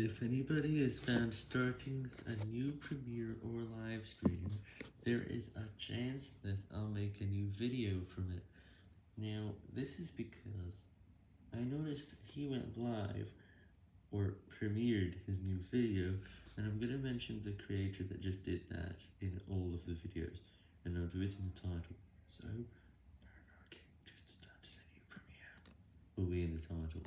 If anybody is found starting a new Premiere or live stream, there is a chance that I'll make a new video from it. Now, this is because I noticed he went live, or premiered his new video, and I'm going to mention the creator that just did that in all of the videos, and I'll do it in the title. So, Burger King just started a new Premiere will be in the title.